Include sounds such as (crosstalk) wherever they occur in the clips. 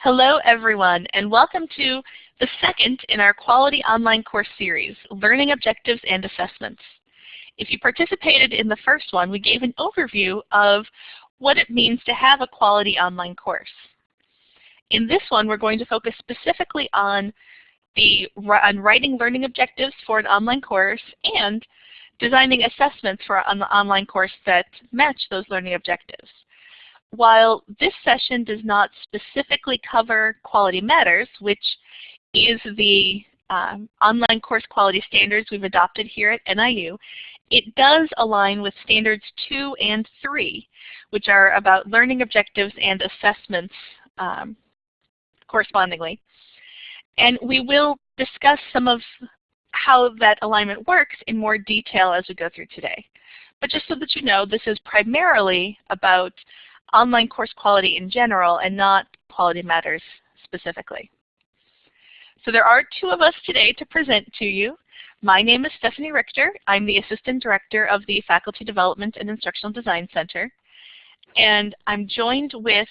Hello everyone and welcome to the second in our Quality Online Course series, Learning Objectives and Assessments. If you participated in the first one, we gave an overview of what it means to have a quality online course. In this one, we're going to focus specifically on the on writing learning objectives for an online course and designing assessments for an online course that match those learning objectives. While this session does not specifically cover Quality Matters, which is the um, online course quality standards we've adopted here at NIU, it does align with standards 2 and 3, which are about learning objectives and assessments um, correspondingly. And we will discuss some of how that alignment works in more detail as we go through today. But just so that you know, this is primarily about online course quality in general and not quality matters specifically. So there are two of us today to present to you. My name is Stephanie Richter. I'm the Assistant Director of the Faculty Development and Instructional Design Center. And I'm joined with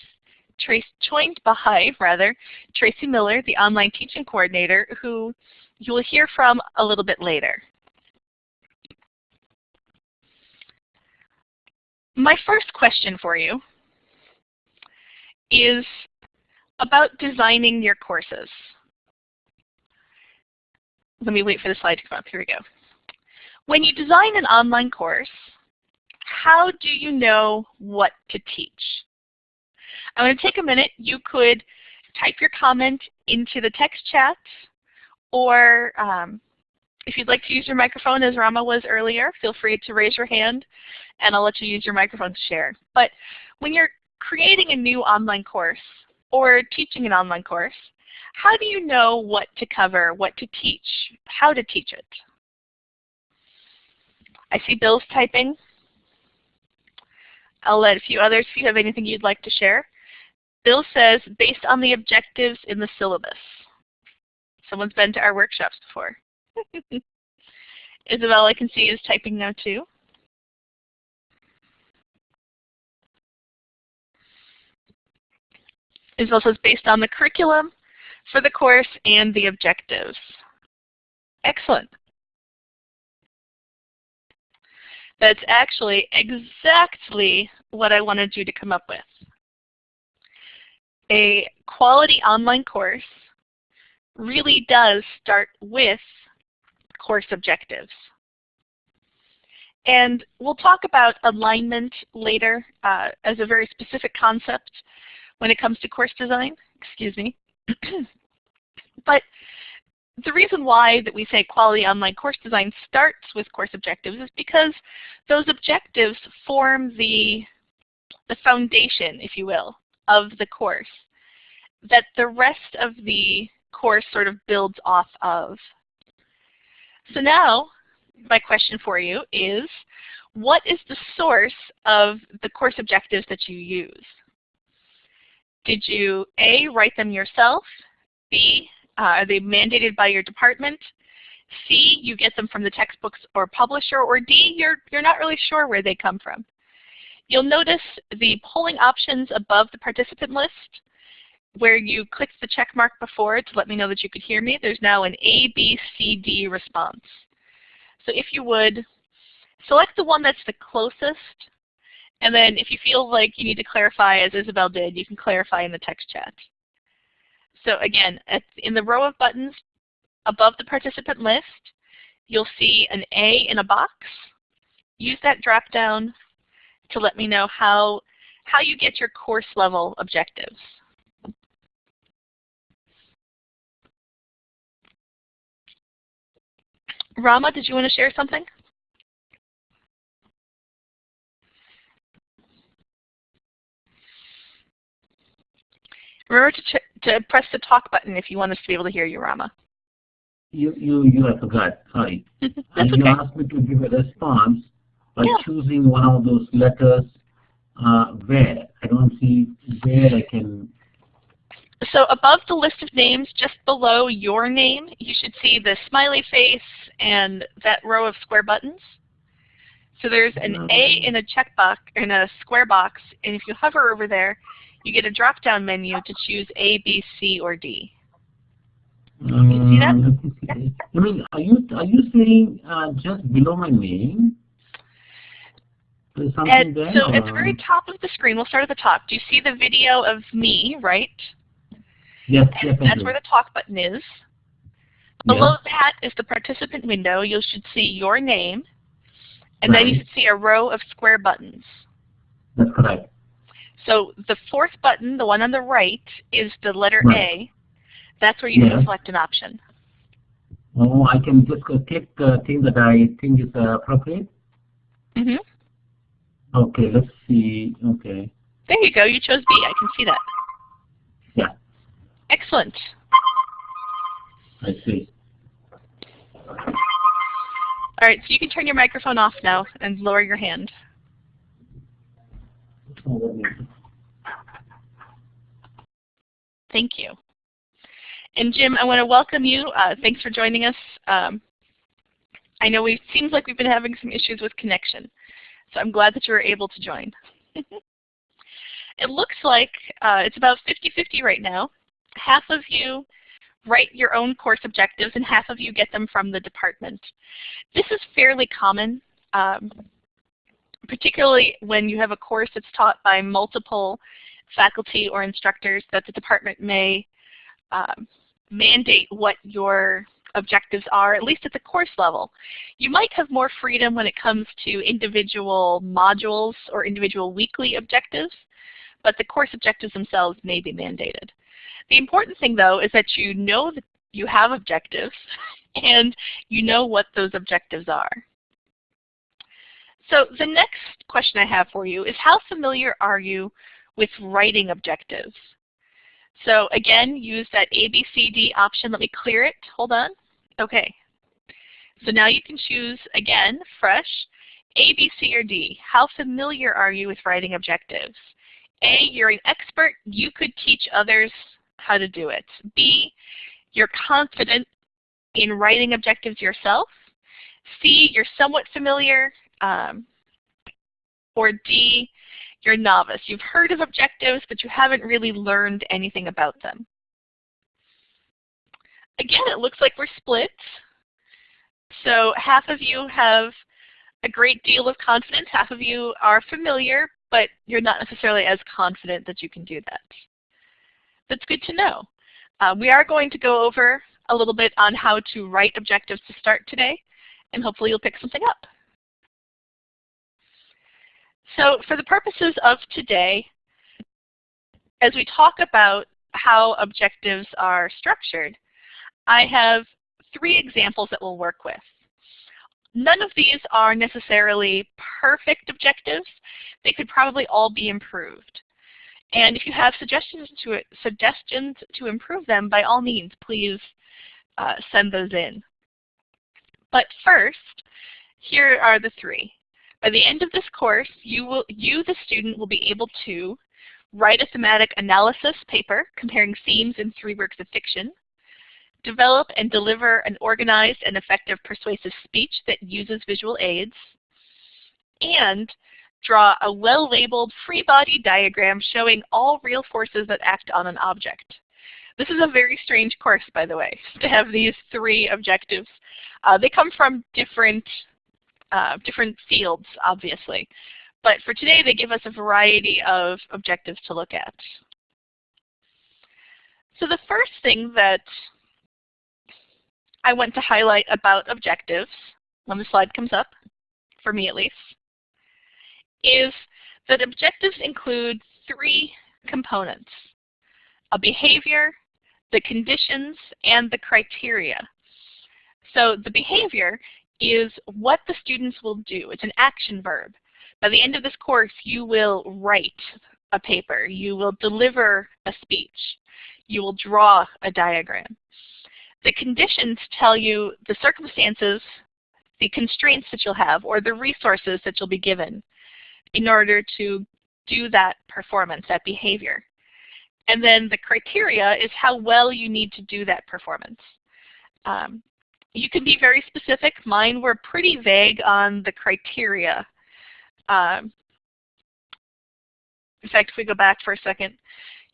Trace, joined by (laughs) rather Tracy Miller, the Online Teaching Coordinator, who you will hear from a little bit later. My first question for you is about designing your courses. Let me wait for the slide to come up. Here we go. When you design an online course, how do you know what to teach? I'm going to take a minute. You could type your comment into the text chat, or um, if you'd like to use your microphone as Rama was earlier, feel free to raise your hand and I'll let you use your microphone to share. But when you're creating a new online course or teaching an online course, how do you know what to cover, what to teach, how to teach it? I see Bill's typing. I'll let a few others if you have anything you'd like to share. Bill says, based on the objectives in the syllabus. Someone's been to our workshops before. (laughs) Isabel, I can see, is typing now too. Is also based on the curriculum for the course and the objectives. Excellent. That's actually exactly what I wanted you to come up with. A quality online course really does start with course objectives. And we'll talk about alignment later uh, as a very specific concept when it comes to course design, excuse me. (clears throat) but the reason why that we say quality online course design starts with course objectives is because those objectives form the, the foundation, if you will, of the course that the rest of the course sort of builds off of. So now, my question for you is, what is the source of the course objectives that you use? Did you A, write them yourself? B, uh, are they mandated by your department? C, you get them from the textbooks or publisher, or D, you're, you're not really sure where they come from. You'll notice the polling options above the participant list where you clicked the check mark before to let me know that you could hear me. There's now an A, B, C, D response. So if you would, select the one that's the closest and then if you feel like you need to clarify, as Isabel did, you can clarify in the text chat. So again, in the row of buttons above the participant list, you'll see an A in a box. Use that drop down to let me know how, how you get your course level objectives. Rama, did you want to share something? Remember to, to press the talk button if you want us to be able to hear you, Rama. You, you, you, I forgot. Sorry. (laughs) That's and okay. you asked me to give a response by Yeah. choosing one of those letters uh, where. I don't see where I can. So above the list of names, just below your name, you should see the smiley face and that row of square buttons. So there's an A in a checkbox in a square box, and if you hover over there, you get a drop-down menu to choose A, B, C, or D. Um, you see that? let me see. I mean, are you are you saying uh, just below my name? There's something And there. so at the very top of the screen, we'll start at the top. Do you see the video of me, right? Yes, And yes, that's where the talk button is. Below that is the participant window. You should see your name, and then you Right. should see a row of square buttons. That's correct. So the fourth button, the one on the right, is the letter Right. A. That's where you can Yes. select an option. Oh, I can just go click the thing that I think is uh, appropriate. hmm Okay, let's see. Okay. There you go. You chose B. I can see that. Yeah, Excellent. I see. All right, so you can turn your microphone off now and lower your hand. Oh, let me- Thank you. And Jim, I want to welcome you. Uh, thanks for joining us. Um, I know it seems like we've been having some issues with connection, so I'm glad that you were able to join. (laughs) it looks like uh, it's about 50-50 right now. Half of you write your own course objectives and half of you get them from the department. This is fairly common, um, particularly when you have a course that's taught by multiple faculty or instructors that the department may um, mandate what your objectives are, at least at the course level. You might have more freedom when it comes to individual modules or individual weekly objectives, but the course objectives themselves may be mandated. The important thing though is that you know that you have objectives (laughs) and you know what those objectives are. So the next question I have for you is how familiar are you with writing objectives? So again, use that ABCD option. Let me clear it. Hold on. Okay. So now you can choose, again, fresh, A, B, C, or D. How familiar are you with writing objectives? A, you're an expert. You could teach others how to do it. B, you're confident in writing objectives yourself. C, you're somewhat familiar. Um, or D, you're a novice. You've heard of objectives, but you haven't really learned anything about them. Again, it looks like we're split. So half of you have a great deal of confidence. Half of you are familiar, but you're not necessarily as confident that you can do that. That's good to know. Uh, we are going to go over a little bit on how to write objectives to start today, and hopefully you'll pick something up. So for the purposes of today, as we talk about how objectives are structured, I have three examples that we'll work with. None of these are necessarily perfect objectives. They could probably all be improved. And if you have suggestions to, suggestions to improve them, by all means, please uh, send those in. But first, here are the three. By the end of this course, you, will, you, the student, will be able to write a thematic analysis paper comparing themes in three works of fiction, develop and deliver an organized and effective persuasive speech that uses visual aids, and draw a well-labeled free body diagram showing all real forces that act on an object. This is a very strange course, by the way, (laughs) to have these three objectives. Uh, they come from different, uh, different fields, obviously. But for today, they give us a variety of objectives to look at. So the first thing that I want to highlight about objectives, when the slide comes up, for me at least, is that objectives include three components, a behavior, the conditions, and the criteria. So the behavior is what the students will do. It's an action verb. By the end of this course, you will write a paper. You will deliver a speech. You will draw a diagram. The conditions tell you the circumstances, the constraints that you'll have, or the resources that you'll be given in order to do that performance, that behavior. And then the criteria is how well you need to do that performance. Um, you can be very specific. Mine were pretty vague on the criteria. Um, in fact, if we go back for a second,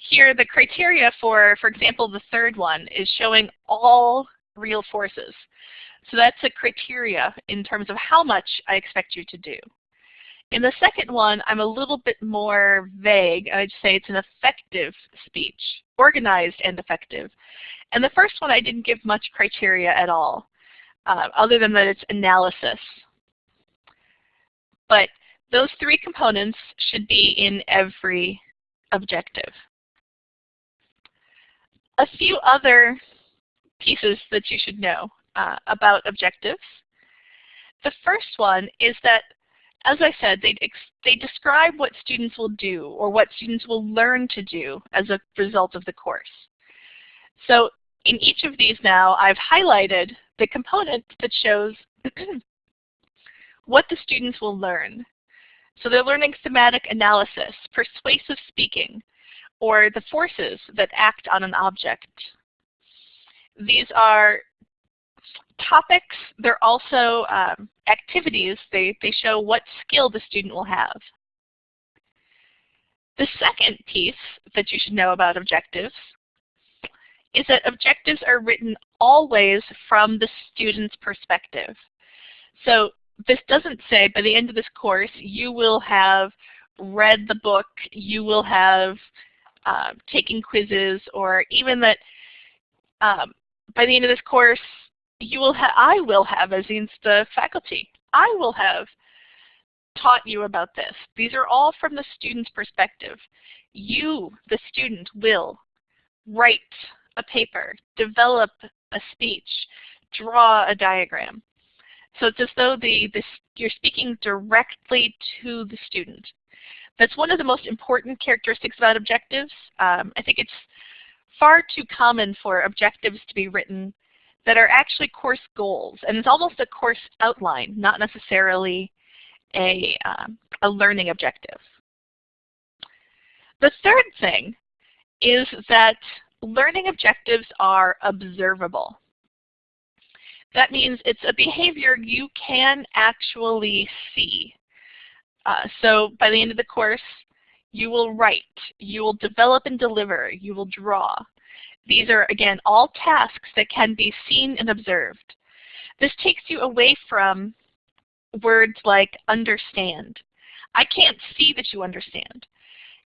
here the criteria for, for example, the third one is showing all real forces. So that's a criteria in terms of how much I expect you to do. In the second one, I'm a little bit more vague. I'd say it's an effective speech, organized and effective. And the first one, I didn't give much criteria at all, uh, other than that it's analysis. But those three components should be in every objective. A few other pieces that you should know uh, about objectives. The first one is that, as I said, they, they describe what students will do or what students will learn to do as a result of the course. So in each of these now, I've highlighted the component that shows (clears throat) what the students will learn. So they're learning thematic analysis, persuasive speaking, or the forces that act on an object. These are topics. They're also um, activities. They, they show what skill the student will have. The second piece that you should know about objectives is that objectives are written always from the student's perspective. So this doesn't say by the end of this course you will have read the book, you will have uh, taken quizzes, or even that um, by the end of this course you will have, I will have, as the faculty, I will have taught you about this. These are all from the student's perspective. You, the student, will write a paper, develop a speech, draw a diagram. So it's as though the, the, you're speaking directly to the student. That's one of the most important characteristics about objectives. Um, I think it's far too common for objectives to be written that are actually course goals. And it's almost a course outline, not necessarily a, um, a learning objective. The third thing is that learning objectives are observable. That means it's a behavior you can actually see. Uh, so by the end of the course, you will write, you will develop and deliver, you will draw. These are, again, all tasks that can be seen and observed. This takes you away from words like understand. I can't see that you understand.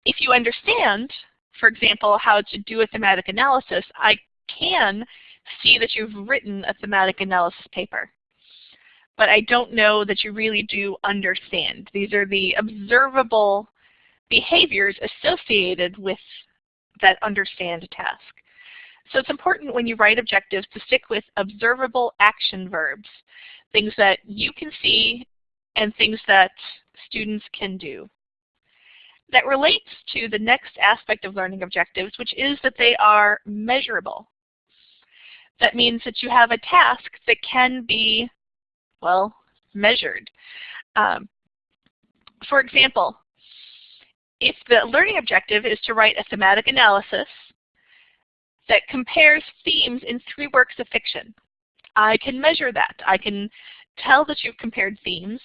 If you understand, for example, how to do a thematic analysis, I can see that you've written a thematic analysis paper. But I don't know that you really do understand. These are the observable behaviors associated with that understand task. So it's important when you write objectives to stick with observable action verbs, things that you can see and things that students can do. That relates to the next aspect of learning objectives, which is that they are measurable. That means that you have a task that can be, well, measured. Um, for example, if the learning objective is to write a thematic analysis that compares themes in three works of fiction, I can measure that. I can tell that you've compared themes.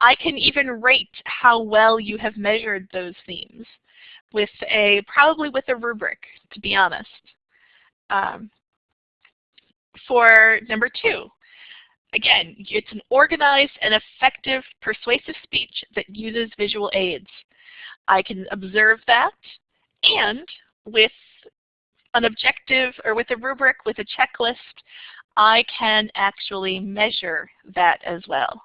I can even rate how well you have measured those themes with a, probably with a rubric, to be honest. Um, for number two, again, it's an organized and effective persuasive speech that uses visual aids. I can observe that, and with an objective or with a rubric, with a checklist, I can actually measure that as well.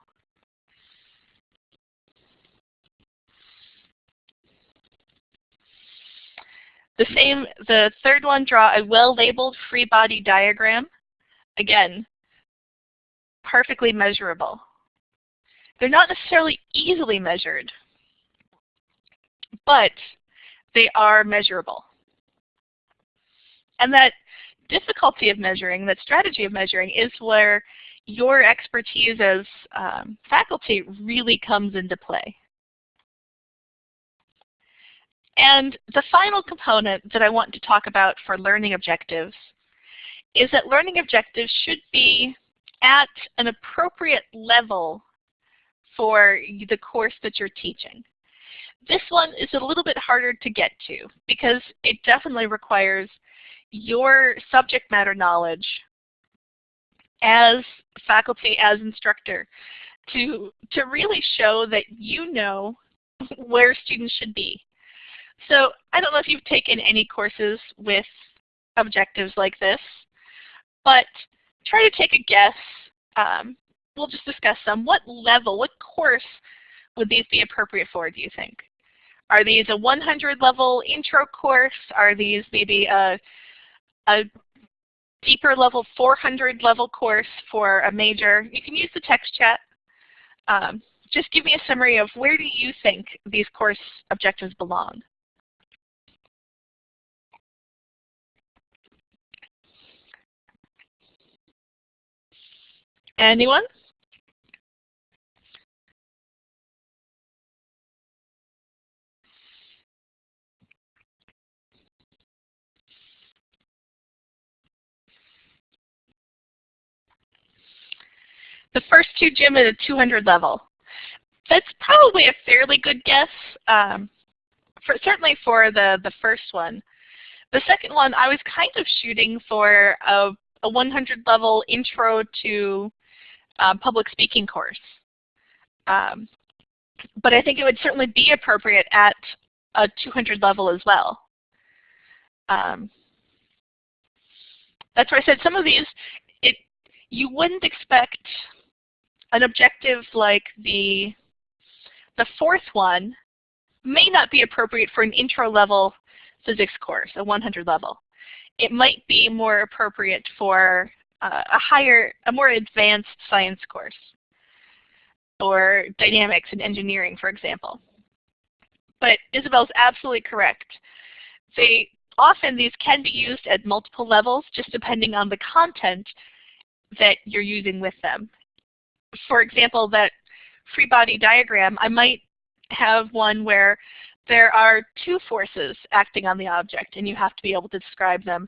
The same, the third one, draw a well-labeled free body diagram. Again, perfectly measurable. They're not necessarily easily measured, but they are measurable. And that difficulty of measuring, that strategy of measuring, is where your expertise as um, faculty really comes into play. And the final component that I want to talk about for learning objectives is that learning objectives should be at an appropriate level for the course that you're teaching. This one is a little bit harder to get to because it definitely requires your subject matter knowledge as faculty, as instructor, to, to really show that you know where students should be. So I don't know if you've taken any courses with objectives like this, but try to take a guess. Um, we'll just discuss some. What level, what course would these be appropriate for, do you think? Are these a 100 level intro course? Are these maybe a, a deeper level 400 level course for a major? You can use the text chat. Um, just give me a summary of where do you think these course objectives belong? Anyone? The first two gym at a 200 level. That's probably a fairly good guess, um, for, certainly for the, the first one. The second one, I was kind of shooting for a, a 100 level intro to uh, public speaking course. Um, but I think it would certainly be appropriate at a 200 level as well. Um, that's why I said some of these, it, you wouldn't expect an objective like the, the fourth one may not be appropriate for an intro level physics course, a 100 level. It might be more appropriate for a higher, a more advanced science course or dynamics and engineering, for example. But Isabel's absolutely correct. They often these can be used at multiple levels just depending on the content that you're using with them for example, that free body diagram, I might have one where there are two forces acting on the object and you have to be able to describe them.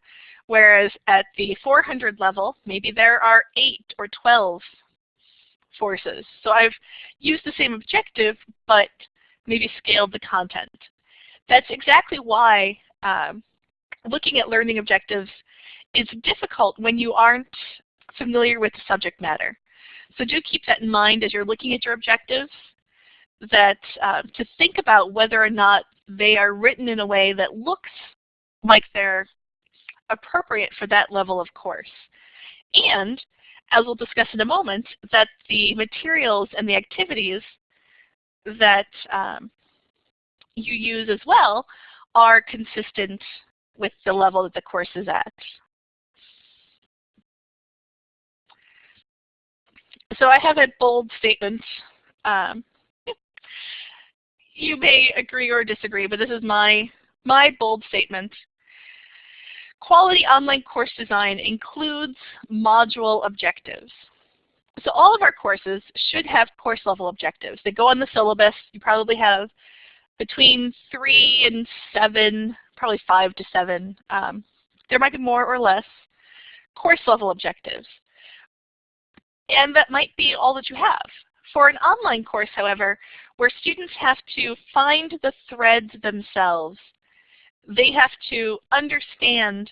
Whereas at the 400 level, maybe there are 8 or 12 forces. So I've used the same objective, but maybe scaled the content. That's exactly why um, looking at learning objectives is difficult when you aren't familiar with the subject matter. So do keep that in mind as you're looking at your objectives, that uh, to think about whether or not they are written in a way that looks like they're appropriate for that level of course. And, as we'll discuss in a moment, that the materials and the activities that um, you use as well are consistent with the level that the course is at. So I have a bold statement. Um, you may agree or disagree, but this is my, my bold statement. Quality online course design includes module objectives. So all of our courses should have course level objectives. They go on the syllabus. You probably have between three and seven, probably five to seven. Um, there might be more or less course level objectives and that might be all that you have. For an online course, however, where students have to find the threads themselves, they have to understand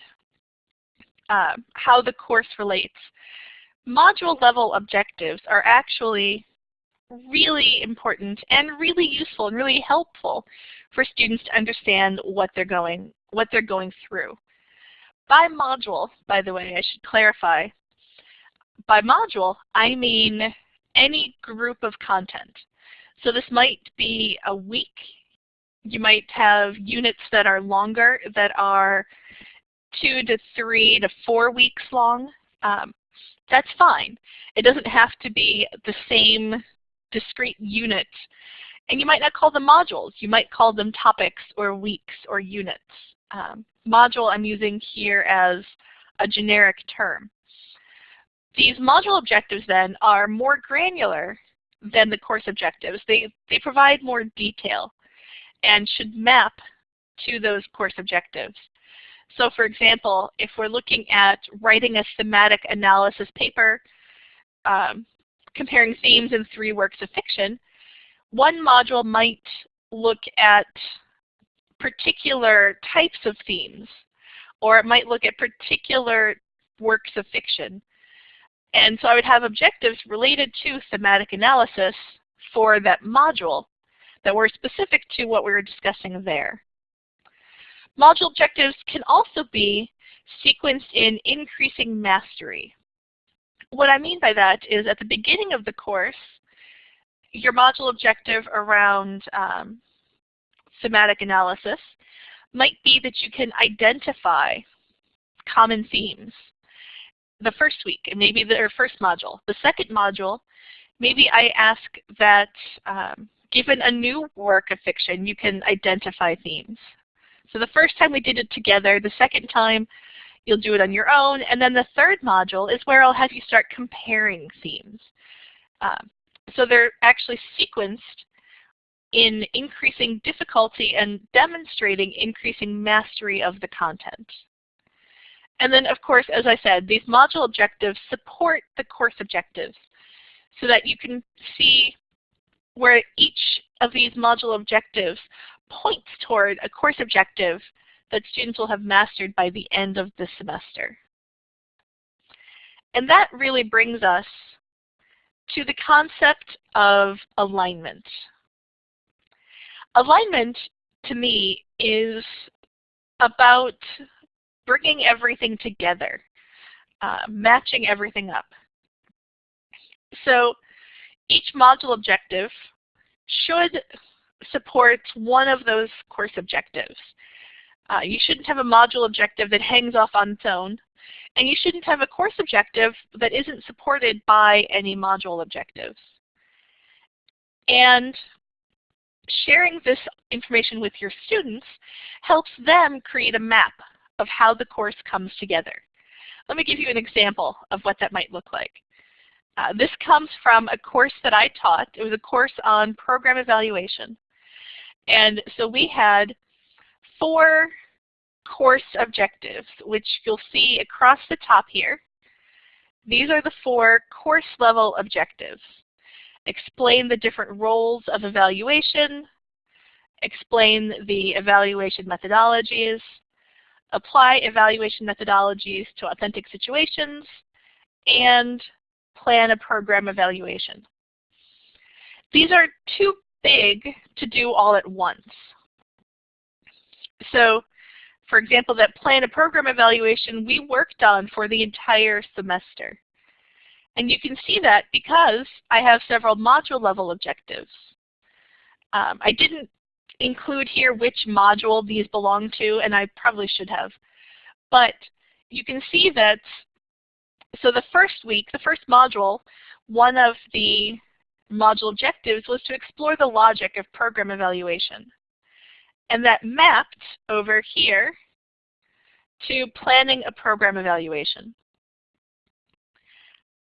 uh, how the course relates. Module level objectives are actually really important and really useful and really helpful for students to understand what they're going what they're going through. By module, by the way, I should clarify, by module, I mean any group of content. So this might be a week. You might have units that are longer, that are two to three to four weeks long. Um, that's fine. It doesn't have to be the same discrete unit. And you might not call them modules. You might call them topics or weeks or units. Um, module I'm using here as a generic term. These module objectives then are more granular than the course objectives. They, they provide more detail and should map to those course objectives. So for example, if we're looking at writing a thematic analysis paper, um, comparing themes in three works of fiction, one module might look at particular types of themes, or it might look at particular works of fiction. And so I would have objectives related to thematic analysis for that module that were specific to what we were discussing there. Module objectives can also be sequenced in increasing mastery. What I mean by that is at the beginning of the course, your module objective around um, thematic analysis might be that you can identify common themes the first week, and maybe the first module. The second module, maybe I ask that um, given a new work of fiction, you can identify themes. So the first time we did it together, the second time you'll do it on your own, and then the third module is where I'll have you start comparing themes. Um, so they're actually sequenced in increasing difficulty and demonstrating increasing mastery of the content. And then, of course, as I said, these module objectives support the course objectives so that you can see where each of these module objectives points toward a course objective that students will have mastered by the end of the semester. And that really brings us to the concept of alignment. Alignment, to me, is about bringing everything together, uh, matching everything up. So each module objective should support one of those course objectives. Uh, you shouldn't have a module objective that hangs off on its own. And you shouldn't have a course objective that isn't supported by any module objectives. And sharing this information with your students helps them create a map of how the course comes together. Let me give you an example of what that might look like. Uh, this comes from a course that I taught. It was a course on program evaluation. And so we had four course objectives, which you'll see across the top here. These are the four course level objectives. Explain the different roles of evaluation, explain the evaluation methodologies, apply evaluation methodologies to authentic situations, and plan a program evaluation. These are too big to do all at once. So for example, that plan a program evaluation we worked on for the entire semester. And you can see that because I have several module level objectives. Um, I didn't include here which module these belong to, and I probably should have. But you can see that, so the first week, the first module, one of the module objectives was to explore the logic of program evaluation. And that mapped over here to planning a program evaluation.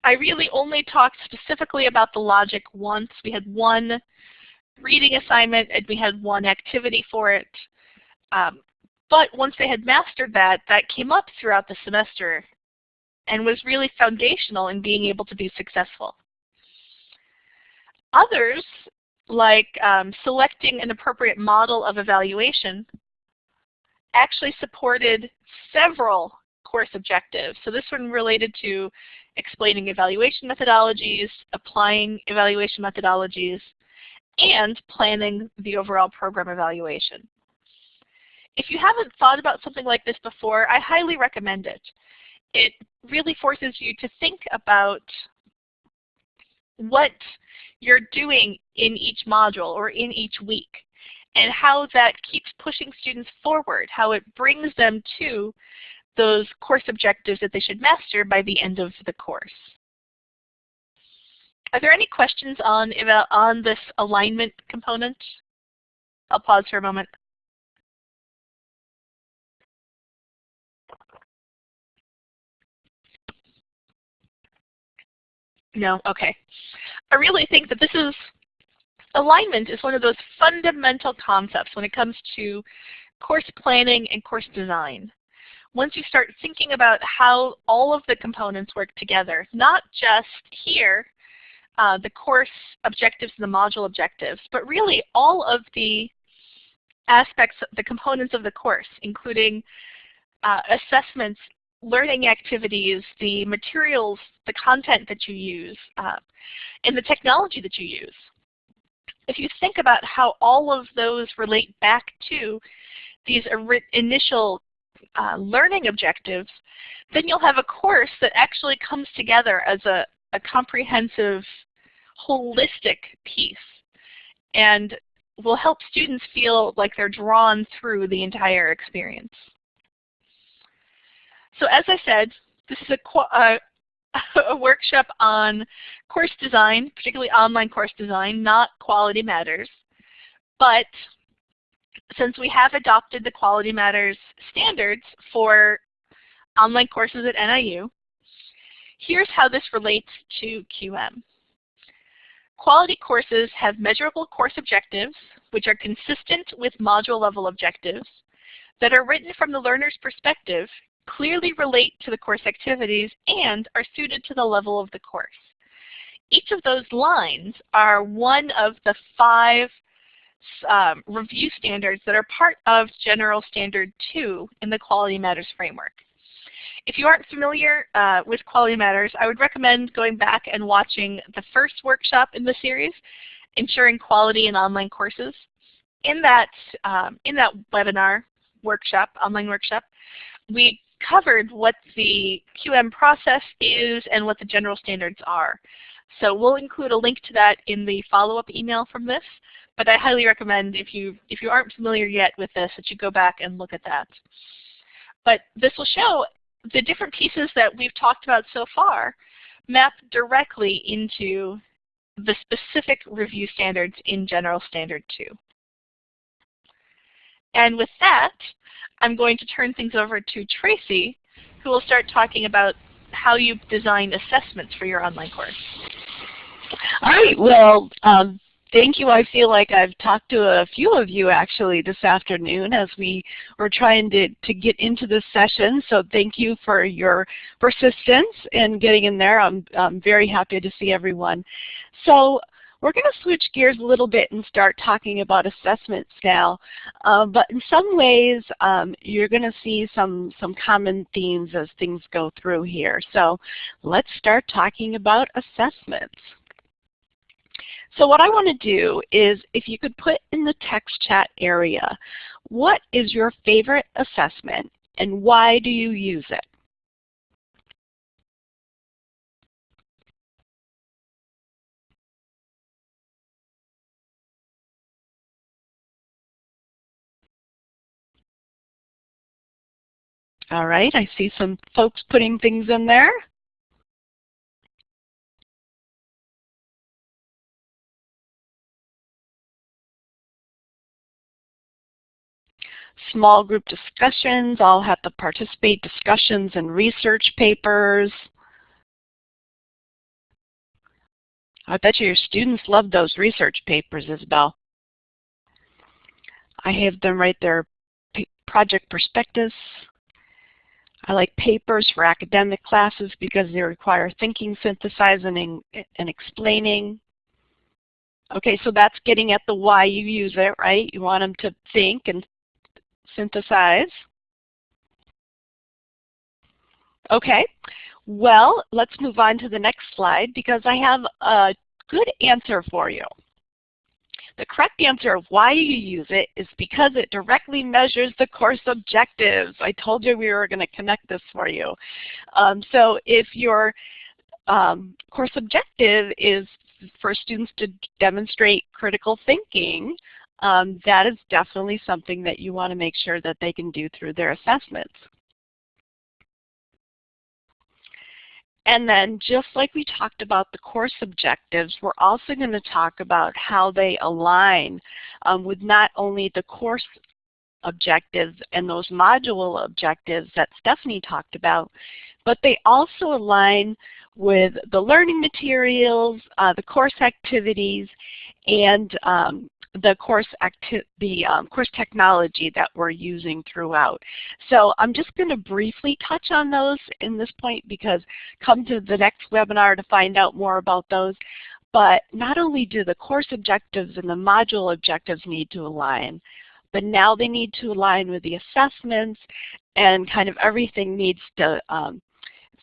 I really only talked specifically about the logic once. We had one reading assignment and we had one activity for it. Um, but once they had mastered that, that came up throughout the semester and was really foundational in being able to be successful. Others like um, selecting an appropriate model of evaluation, actually supported several course objectives. So this one related to explaining evaluation methodologies, applying evaluation methodologies, and planning the overall program evaluation. If you haven't thought about something like this before, I highly recommend it. It really forces you to think about what you're doing in each module or in each week and how that keeps pushing students forward, how it brings them to those course objectives that they should master by the end of the course. Are there any questions on, on this alignment component? I'll pause for a moment. No? Okay. I really think that this is, alignment is one of those fundamental concepts when it comes to course planning and course design. Once you start thinking about how all of the components work together, not just here, uh, the course objectives and the module objectives, but really all of the aspects, the components of the course, including uh, assessments, learning activities, the materials, the content that you use, uh, and the technology that you use. If you think about how all of those relate back to these initial uh, learning objectives, then you'll have a course that actually comes together as a, a comprehensive, holistic piece and will help students feel like they're drawn through the entire experience. So as I said, this is a, uh, a, (laughs) a workshop on course design, particularly online course design, not quality matters. But since we have adopted the Quality Matters standards for online courses at NIU, here's how this relates to QM. Quality courses have measurable course objectives, which are consistent with module level objectives, that are written from the learner's perspective, clearly relate to the course activities, and are suited to the level of the course. Each of those lines are one of the five um, review standards that are part of General Standard 2 in the Quality Matters framework. If you aren't familiar uh, with Quality Matters, I would recommend going back and watching the first workshop in the series, Ensuring Quality in Online Courses. In that, um, in that webinar workshop, online workshop, we covered what the QM process is and what the general standards are. So we'll include a link to that in the follow-up email from this. But I highly recommend if you if you aren't familiar yet with this that you go back and look at that. But this will show the different pieces that we've talked about so far map directly into the specific review standards in General Standard 2. And with that, I'm going to turn things over to Tracy, who will start talking about how you design assessments for your online course. All right. Well, um, thank you. I feel like I've talked to a few of you actually this afternoon as we were trying to, to get into this session. So thank you for your persistence in getting in there. I'm, I'm very happy to see everyone. So we're going to switch gears a little bit and start talking about assessments now. Uh, but in some ways, um, you're going to see some, some common themes as things go through here. So let's start talking about assessments. So what I want to do is if you could put in the text chat area, what is your favorite assessment and why do you use it? All right, I see some folks putting things in there. Small group discussions, I'll have to participate discussions and research papers. I bet you your students love those research papers, Isabel. I have them write their project perspectives. I like papers for academic classes because they require thinking, synthesizing, and explaining. Okay, so that's getting at the why you use it, right? You want them to think and synthesize. Okay, well, let's move on to the next slide because I have a good answer for you. The correct answer of why you use it is because it directly measures the course objectives. I told you we were going to connect this for you. Um, so if your um, course objective is for students to demonstrate critical thinking, um, that is definitely something that you want to make sure that they can do through their assessments. And then just like we talked about the course objectives, we're also going to talk about how they align um, with not only the course objectives and those module objectives that Stephanie talked about, but they also align with the learning materials, uh, the course activities, and um, the course the um, course technology that we're using throughout. So I'm just going to briefly touch on those in this point because come to the next webinar to find out more about those. But not only do the course objectives and the module objectives need to align, but now they need to align with the assessments and kind of everything needs to um,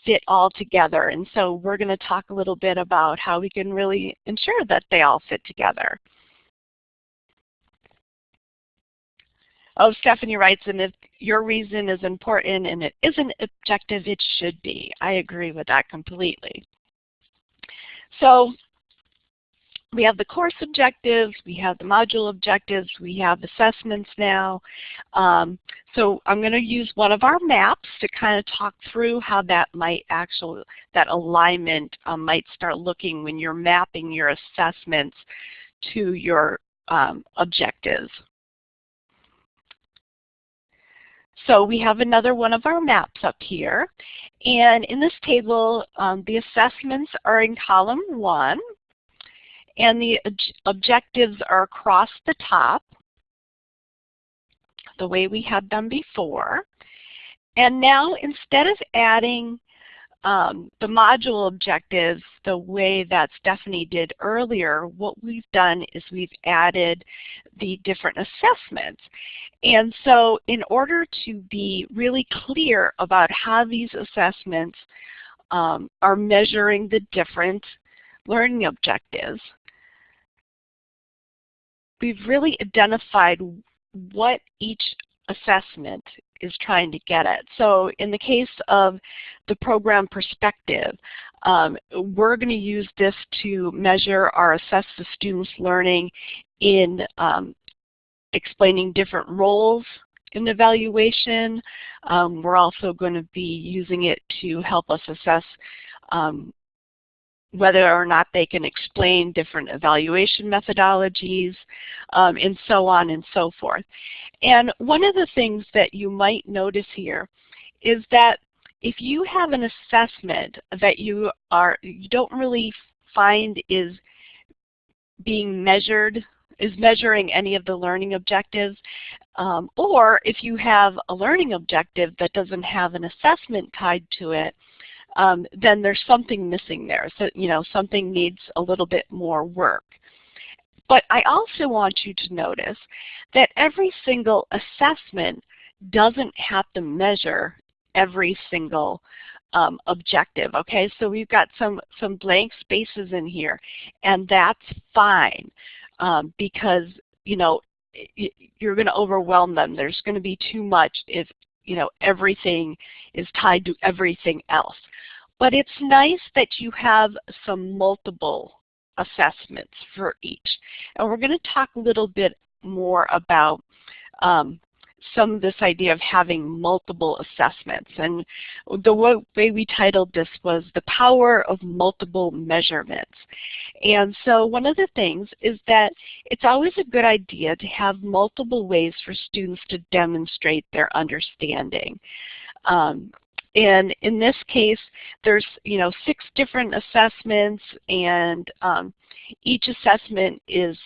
fit all together. And so we're going to talk a little bit about how we can really ensure that they all fit together. Oh, Stephanie writes, and if your reason is important and it isn't objective, it should be. I agree with that completely. So we have the course objectives, we have the module objectives, we have assessments now. Um, so I'm going to use one of our maps to kind of talk through how that might actually, that alignment um, might start looking when you're mapping your assessments to your um, objectives. So we have another one of our maps up here. And in this table, um, the assessments are in column one and the objectives are across the top the way we had them before. And now instead of adding um, the module objectives the way that Stephanie did earlier, what we've done is we've added the different assessments. And so in order to be really clear about how these assessments um, are measuring the different learning objectives, we've really identified what each assessment is trying to get at. So in the case of the program perspective, um, we're going to use this to measure or assess the students' learning in um, explaining different roles in evaluation. Um, we're also going to be using it to help us assess um, whether or not they can explain different evaluation methodologies, um, and so on and so forth. And one of the things that you might notice here is that if you have an assessment that you are you don't really find is being measured is measuring any of the learning objectives, um, or if you have a learning objective that doesn't have an assessment tied to it, um, then there's something missing there. So, you know, something needs a little bit more work. But I also want you to notice that every single assessment doesn't have to measure every single um, objective. Okay, so we've got some, some blank spaces in here, and that's fine um, because, you know, you're going to overwhelm them. There's going to be too much if you know everything is tied to everything else. But it's nice that you have some multiple assessments for each. And we're going to talk a little bit more about um, some of this idea of having multiple assessments. And the way we titled this was The Power of Multiple Measurements. And so one of the things is that it's always a good idea to have multiple ways for students to demonstrate their understanding. Um, and in this case, there's you know six different assessments, and um, each assessment is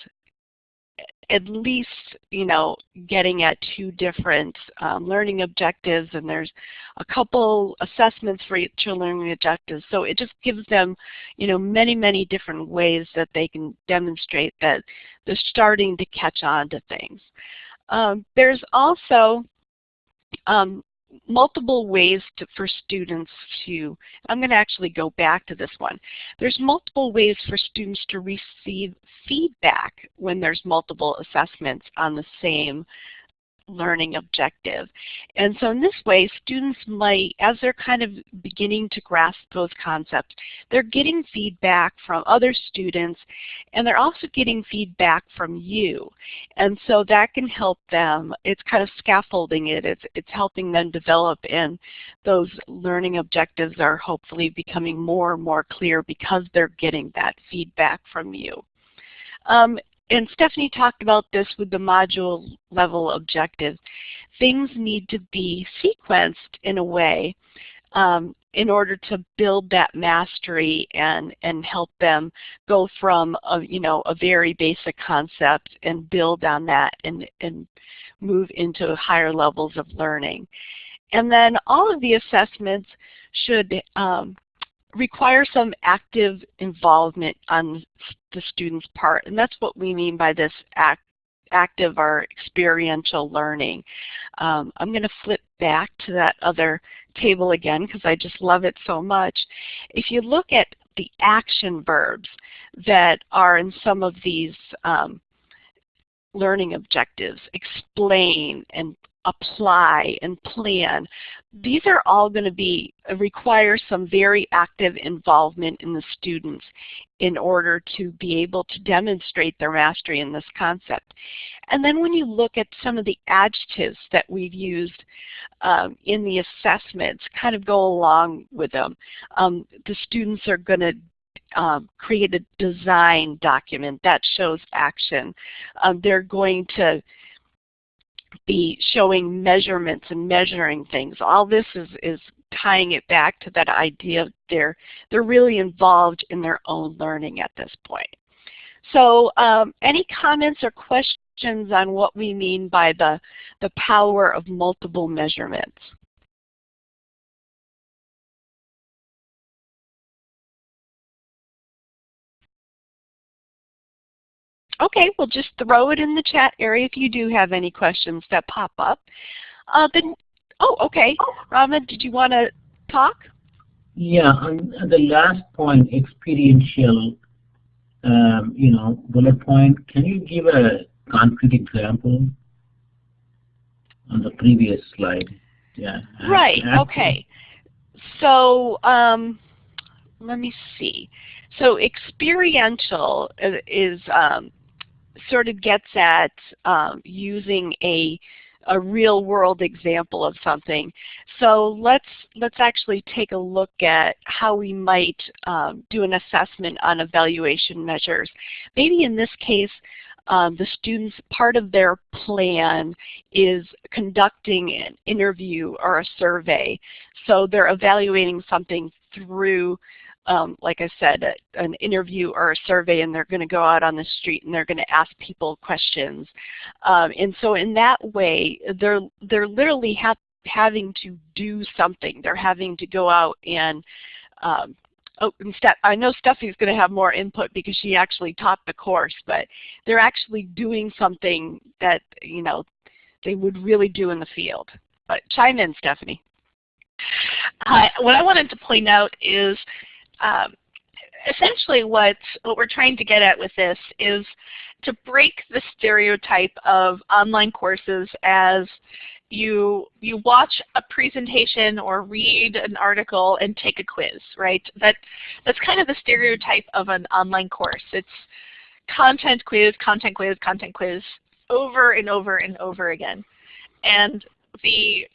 at least you know getting at two different um, learning objectives, and there's a couple assessments for each learning objectives. So it just gives them you know many many different ways that they can demonstrate that they're starting to catch on to things. Um, there's also um, multiple ways to, for students to, I'm going to actually go back to this one. There's multiple ways for students to receive feedback when there's multiple assessments on the same learning objective. And so in this way, students might, as they're kind of beginning to grasp those concepts, they're getting feedback from other students and they're also getting feedback from you. And so that can help them, it's kind of scaffolding it, it's, it's helping them develop and those learning objectives are hopefully becoming more and more clear because they're getting that feedback from you. Um, and Stephanie talked about this with the module level objectives. Things need to be sequenced in a way um, in order to build that mastery and, and help them go from a, you know, a very basic concept and build on that and, and move into higher levels of learning. And then all of the assessments should um, require some active involvement on the student's part. And that's what we mean by this act, active or experiential learning. Um, I'm going to flip back to that other table again because I just love it so much. If you look at the action verbs that are in some of these um, learning objectives, explain and apply and plan, these are all going to be uh, require some very active involvement in the students in order to be able to demonstrate their mastery in this concept. And then when you look at some of the adjectives that we've used um, in the assessments, kind of go along with them. Um, the students are going to um, create a design document that shows action. Um, they're going to be showing measurements and measuring things. All this is, is tying it back to that idea of they're, they're really involved in their own learning at this point. So um, any comments or questions on what we mean by the, the power of multiple measurements? Okay, well just throw it in the chat area if you do have any questions that pop up. Uh, then, oh, okay. Rama, did you want to talk? Yeah, on the last point, experiential, um, you know, bullet point, can you give a concrete example on the previous slide? Yeah. Right, okay. So um, let me see. So experiential is um, sort of gets at um, using a a real world example of something. So let's let's actually take a look at how we might um, do an assessment on evaluation measures. Maybe in this case, um, the students, part of their plan is conducting an interview or a survey. So they're evaluating something through um, like I said, a, an interview or a survey and they're going to go out on the street and they're going to ask people questions. Um, and so in that way, they're, they're literally ha having to do something. They're having to go out and um, Oh, and Steph, I know Steffi's going to have more input because she actually taught the course, but they're actually doing something that, you know, they would really do in the field. But chime in, Stephanie. Uh, what I wanted to point out is um, essentially what, what we're trying to get at with this is to break the stereotype of online courses as you you watch a presentation or read an article and take a quiz, right? That that's kind of the stereotype of an online course. It's content quiz, content quiz, content quiz over and over and over again. And the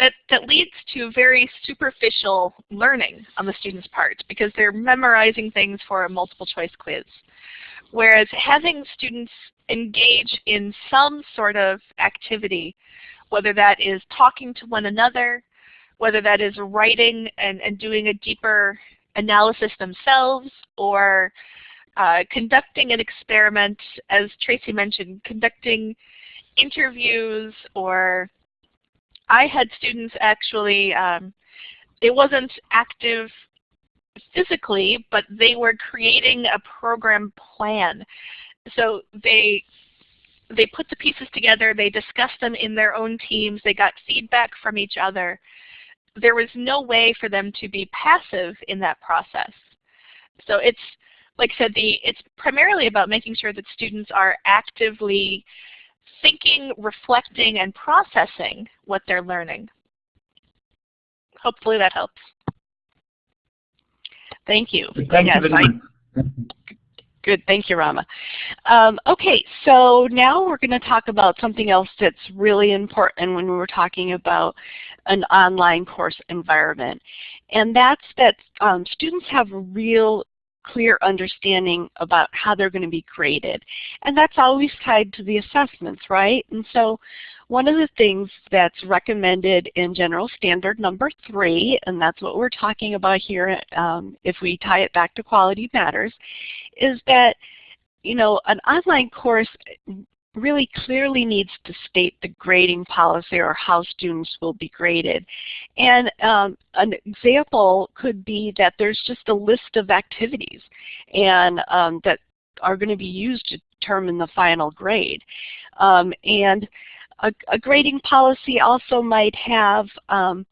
that, that leads to very superficial learning on the student's part because they're memorizing things for a multiple choice quiz. Whereas having students engage in some sort of activity, whether that is talking to one another, whether that is writing and, and doing a deeper analysis themselves, or uh, conducting an experiment, as Tracy mentioned, conducting interviews or I had students actually, um, it wasn't active physically, but they were creating a program plan. So they they put the pieces together, they discussed them in their own teams, they got feedback from each other. There was no way for them to be passive in that process. So it's, like I said, the, it's primarily about making sure that students are actively thinking, reflecting, and processing what they're learning. Hopefully that helps. Thank you. Thank yes, you much. Good, thank you, Rama. Um, okay, so now we're going to talk about something else that's really important when we're talking about an online course environment. And that's that um, students have real clear understanding about how they're going to be graded. And that's always tied to the assessments, right? And so one of the things that's recommended in General Standard number three, and that's what we're talking about here um, if we tie it back to Quality Matters, is that you know, an online course really clearly needs to state the grading policy or how students will be graded. And um, an example could be that there's just a list of activities and um, that are going to be used to, determine the final grade. Um, and a, a, grading policy also might have um,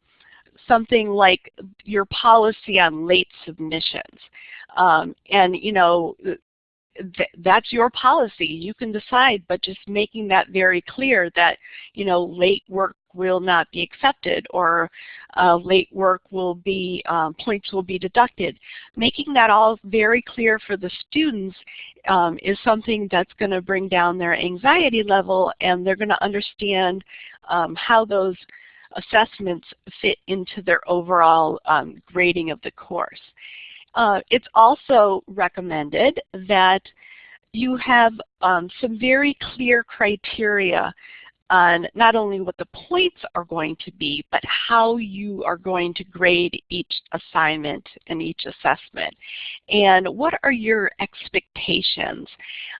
something like your policy on late submissions. Um, and you know, th that's your policy. You can decide, but just making that very clear that you know late work will not be accepted or uh, late work will be, um, points will be deducted. Making that all very clear for the students um, is something that's going to bring down their anxiety level and they're going to understand um, how those assessments fit into their overall um, grading of the course. Uh, it's also recommended that you have um, some very clear criteria on not only what the points are going to be, but how you are going to grade each assignment and each assessment. And what are your expectations?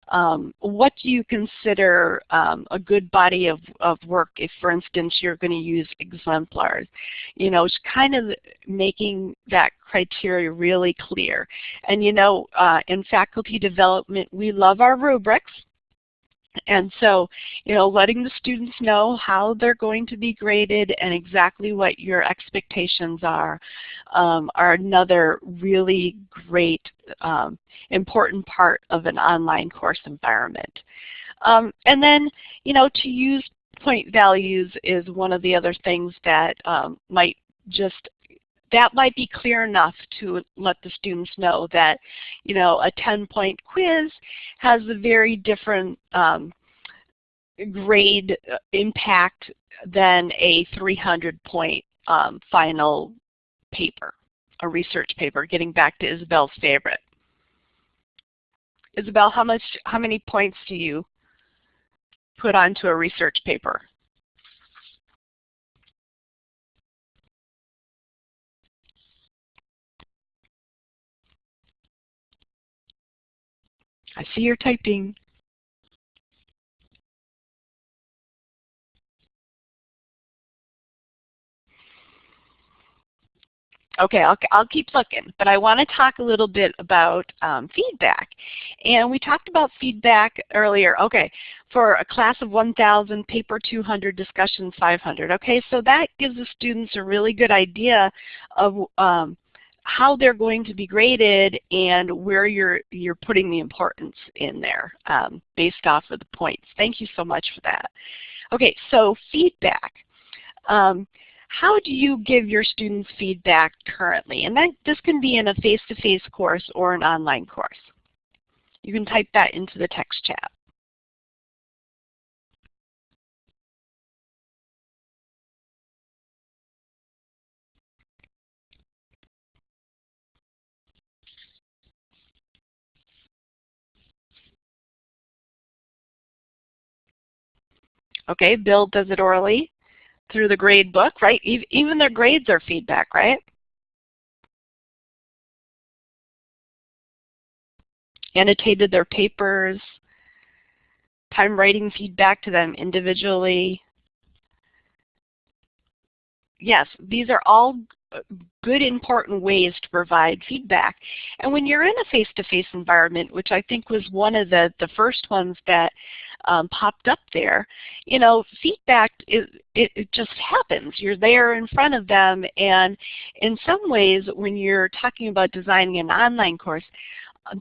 Um, what do you consider um, a good body of, of work if, for instance, you're going to use exemplars? You know, it's kind of making that criteria really clear. And you know, uh, in faculty development, we love our rubrics. And so, you know, letting the students know how they're going to be graded and exactly what your expectations are um, are another really great um, important part of an online course environment. Um, and then, you know, to use point values is one of the other things that um, might just that might be clear enough to let the students know that, you know, a 10-point quiz has a very different um, grade uh, impact than a 300-point um, final paper, a research paper, getting back to Isabel's favorite. Isabel, how much, how many points do you put onto a research paper? I see you're typing. Okay, I'll, I'll keep looking, but I want to talk a little bit about um, feedback. And we talked about feedback earlier. Okay, for a class of 1,000, paper 200, discussion 500. Okay, so that gives the students a really good idea of um, how they're going to be graded and where you're, you're putting the importance in there um, based off of the points. Thank you so much for that. Okay, so feedback. Um, how do you give your students feedback currently? And that, this can be in a face-to-face -face course or an online course. You can type that into the text chat. Okay, Bill does it orally through the grade book, right? Even their grades are feedback, right? Annotated their papers, time writing feedback to them individually. Yes, these are all good important ways to provide feedback. And when you're in a face-to-face -face environment, which I think was one of the, the first ones that um, popped up there, you know, feedback, it, it, it just happens. You're there in front of them and in some ways when you're talking about designing an online course,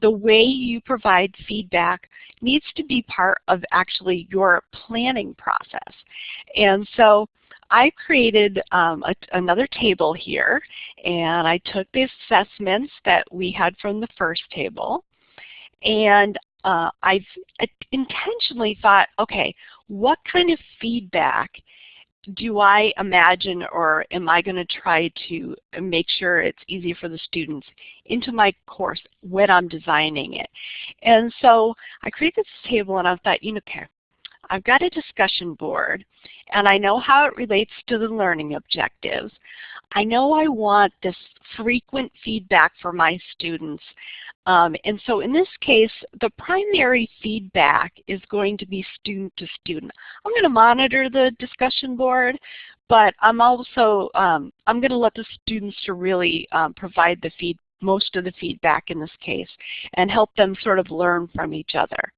the way you provide feedback needs to be part of actually your planning process. And so I created um, a, another table here and I took the assessments that we had from the first table and uh, I've intentionally thought, okay, what kind of feedback do I imagine or am I going to try to make sure it's easy for the students into my course when I'm designing it? And so I created this table and I thought, you know, okay, I've got a discussion board and I know how it relates to the learning objectives. I know I want this frequent feedback for my students. Um, and so in this case, the primary feedback is going to be student to student. I'm going to monitor the discussion board, but I'm also, um, I'm going to let the students to really um, provide the feed, most of the feedback in this case and help them sort of learn from each other.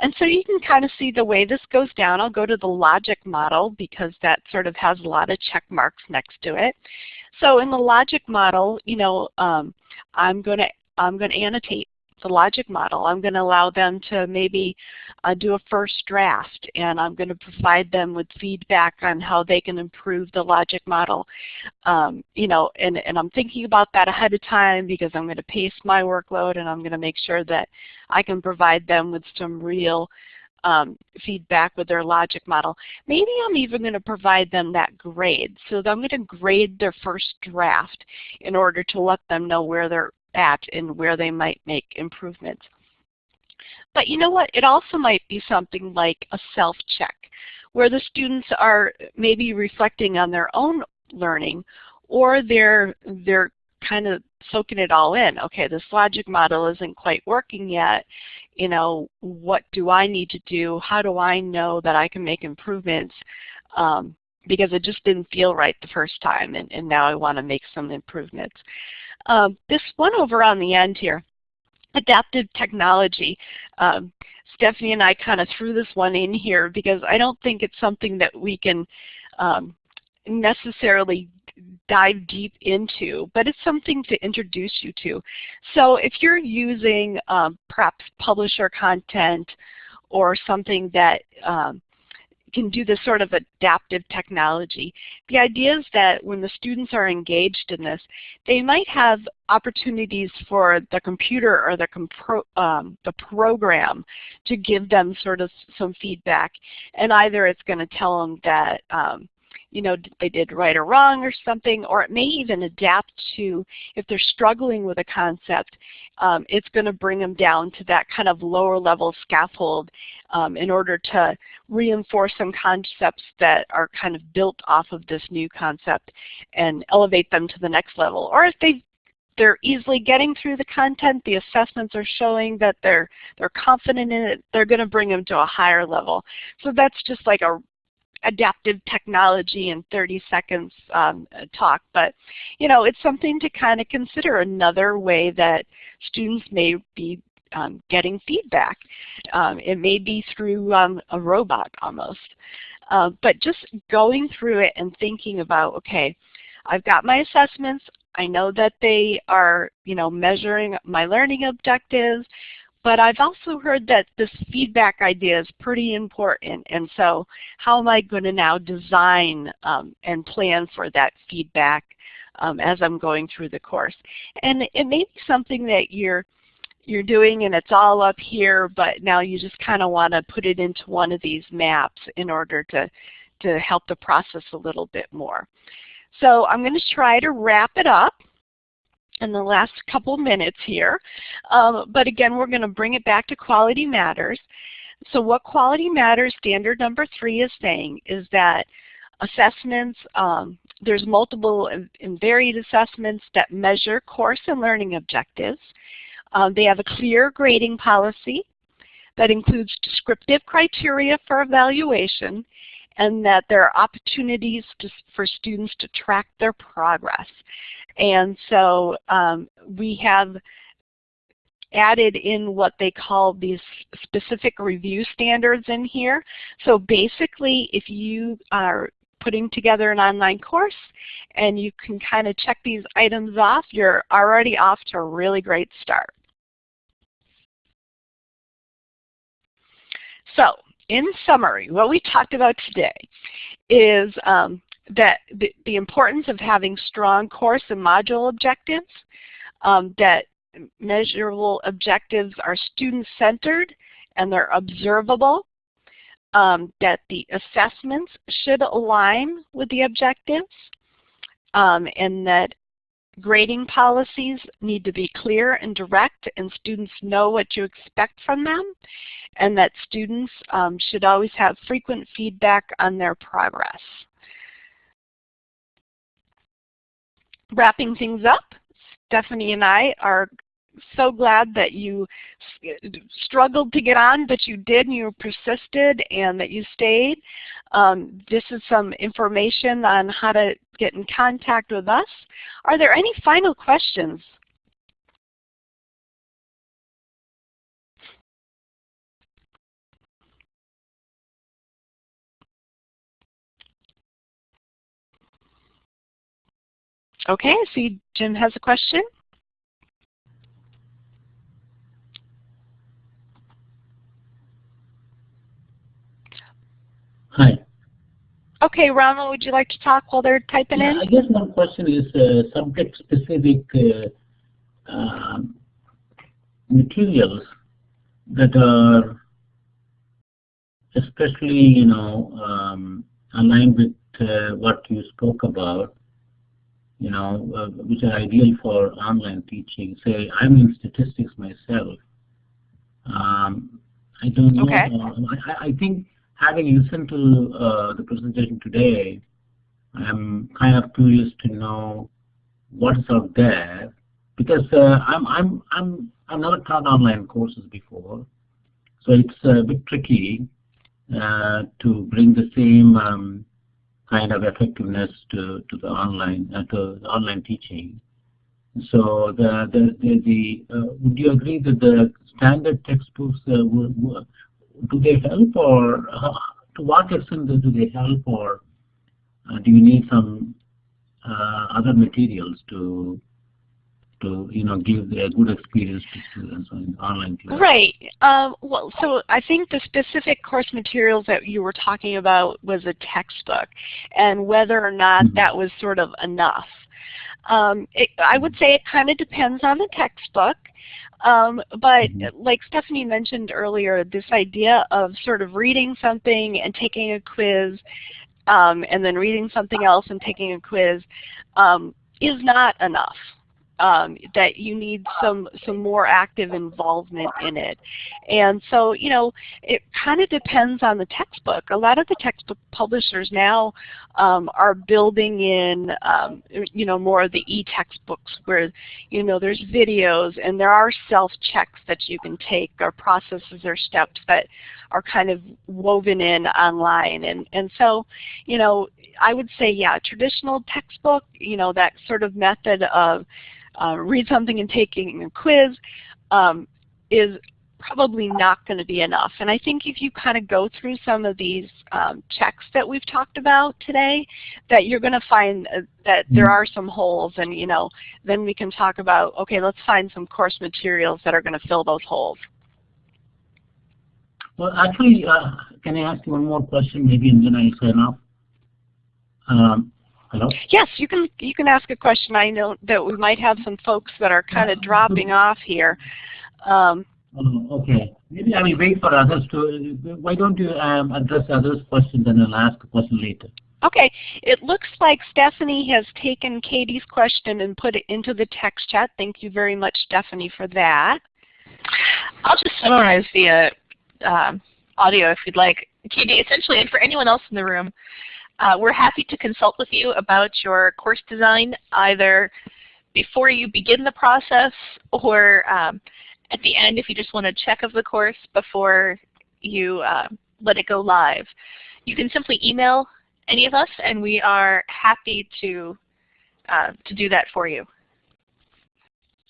And so you can kind of see the way this goes down. I'll go to the logic model because that sort of has a lot of check marks next to it. So in the logic model, you know, um, I'm going to I'm going to annotate the logic model. I'm going to allow them to maybe uh, do a first draft and I'm going to provide them with feedback on how they can improve the logic model. Um, you know, and, and I'm thinking about that ahead of time because I'm going to pace my workload and I'm going to make sure that I can provide them with some real um, feedback with their logic model. Maybe I'm even going to provide them that grade. So I'm going to grade their first draft in order to let them know where they're at and where they might make improvements. But you know what? It also might be something like a self-check where the students are maybe reflecting on their own learning or they're, they're kind of soaking it all in. Okay, this logic model isn't quite working yet. You know, what do I need to do? How do I know that I can make improvements? Um, because it just didn't feel right the first time and, and now I want to make some improvements. Um, this one over on the end here, adaptive technology. Um, Stephanie and I kind of threw this one in here because I don't think it's something that we can um, necessarily dive deep into, but it's something to introduce you to. So if you're using um, perhaps publisher content or something that um, can do this sort of adaptive technology. The idea is that when the students are engaged in this, they might have opportunities for the computer or the, um, the program to give them sort of some feedback. And either it's going to tell them that um, you know, they did right or wrong or something, or it may even adapt to, if they're struggling with a concept, um, it's going to bring them down to that kind of lower level scaffold um, in order to reinforce some concepts that are kind of built off of this new concept and elevate them to the next level. Or if they they're easily getting through the content, the assessments are showing that they're they're confident in it, they're going to bring them to a higher level. So that's just like a adaptive technology in 30 seconds um, talk, but you know, it's something to kind of consider another way that students may be um, getting feedback. Um, it may be through um, a robot almost. Uh, but just going through it and thinking about, okay, I've got my assessments. I know that they are, you know, measuring my learning objectives. But I've also heard that this feedback idea is pretty important. And so how am I going to now design um, and plan for that feedback um, as I'm going through the course? And it may be something that you're you're doing and it's all up here, but now you just kind of want to put it into one of these maps in order to, to help the process a little bit more. So I'm going to try to wrap it up in the last couple minutes here. Um, but again, we're going to bring it back to Quality Matters. So what Quality Matters standard number three is saying is that assessments, um, there's multiple and varied assessments that measure course and learning objectives. Um, they have a clear grading policy that includes descriptive criteria for evaluation and that there are opportunities to, for students to track their progress. And so um, we have added in what they call these specific review standards in here. So basically, if you are putting together an online course and you can kind of check these items off, you're already off to a really great start. So in summary, what we talked about today is um, that the, the, importance of having strong course and module objectives, um, that measurable objectives are student-centered and they're observable, um, that the assessments should align with the objectives, um, and that grading policies need to be clear and direct and students know what you expect from them, and that students um, should always have frequent feedback on their progress. wrapping things up, Stephanie and I are so glad that you struggled to get on, but you did and you persisted and that you stayed. Um, this is some information on how to get in contact with us. Are there any final questions? Okay, I see Jim has a question. Hi. Okay, Rama, would you like to talk while they're typing Yeah, in? I guess one question is uh, subject-specific uh, um, materials that are especially, you know, um, aligned with uh, what you spoke about, you know, uh, which are ideal for online teaching. Say, I'm in statistics myself. Um, I don't know. Okay. uh, I, I think having listened to uh, the presentation today, I'm kind of curious to know what's out there because uh, I'm I'm I'm I've never taught online courses before, so it's a bit tricky uh, to bring the same um, kind of effectiveness to to the online uh, to the online teaching. So the the the, the uh, would you agree that the standard textbooks uh, do they help or uh, to what extent do they help or uh, do you need some uh, other materials to to you know give a good experience to students on online class? Right. Um, well, so I think the specific course materials that you were talking about was a textbook, and whether or not Mhm. that was sort of enough. Um, it, I would say it kind of depends on the textbook. Um, but Mhm. like Stephanie mentioned earlier, this idea of sort of reading something and taking a quiz, um, and then reading something else and taking a quiz, um, is not enough. Um, that you need some some more active involvement in it, and so you know it kind of depends on the textbook. A lot of the textbook publishers now um, are building in um, you know more of the e-textbooks where you know there's videos and there are self-checks that you can take or processes or steps that are kind of woven in online and and so you know I would say yeah traditional textbook you know that sort of method of uh, read something and taking a quiz um, is probably not going to be enough. And I think if you kind of go through some of these um, checks that we've talked about today, that you're going to find uh, that there Mhm. are some holes and you know, then we can talk about, okay, let's find some course materials that are going to fill those holes. Well, actually, uh, can I ask you one more question, maybe, and then I sign off? Um, hello. Yes, you can you can ask a question. I know that we might have some folks that are kind of dropping off here. Um, Oh, okay. Maybe I will wait for others to. Why don't you um, address others' questions and I'll ask a question later. Okay, it looks like Stephanie has taken Katie's question and put it into the text chat. Thank you very much, Stephanie, for that. I'll just summarize the uh, um, audio if you'd like. Katie, essentially, and for anyone else in the room, uh, we're happy to consult with you about your course design either before you begin the process or um, at the end if you just want a check of the course before you uh, let it go live. You can simply email any of us and we are happy to, uh, to do that for you.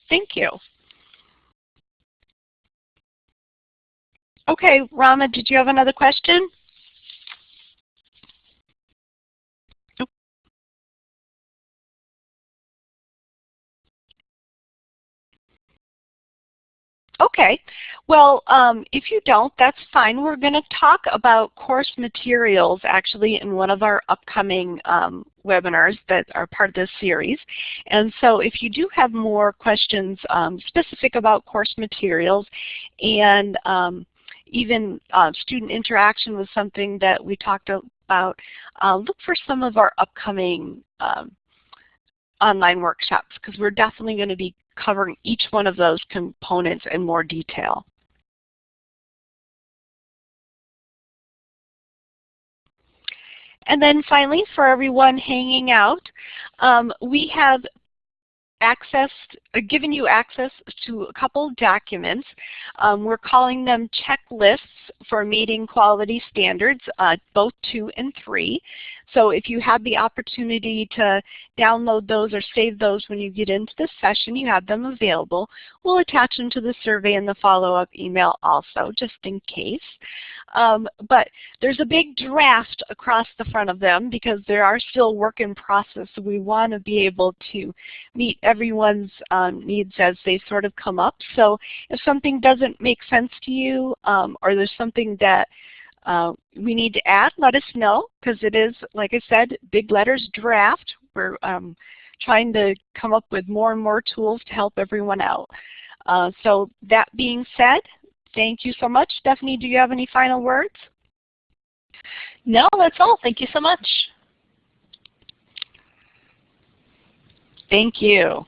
Thank you. Okay, Rama, did you have another question? Okay, well, um, if you don't, that's fine. We're going to talk about course materials actually in one of our upcoming um, webinars that are part of this series. And so if you do have more questions um, specific about course materials and um, even uh, student interaction was something that we talked about, uh, look for some of our upcoming um, online workshops because we're definitely going to be covering each one of those components in more detail. And then finally, for everyone hanging out, um, we have access, uh, given you access to a couple documents. Um, we're calling them checklists for meeting quality standards, uh, both two and three. So if you have the opportunity to download those or save those when you get into the session, you have them available. We'll attach them to the survey in the follow-up email also, just in case. Um, but there's a big draft across the front of them because there are still work in process. So we want to be able to meet everyone's um, needs as they sort of come up. So if something doesn't make sense to you um, or there's something that uh, we need to add, let us know because it is, like I said, big letters draft. We're um, trying to come up with more and more tools to help everyone out. Uh, so that being said, thank you so much. Stephanie, do you have any final words? No, that's all. Thank you so much. Thank you.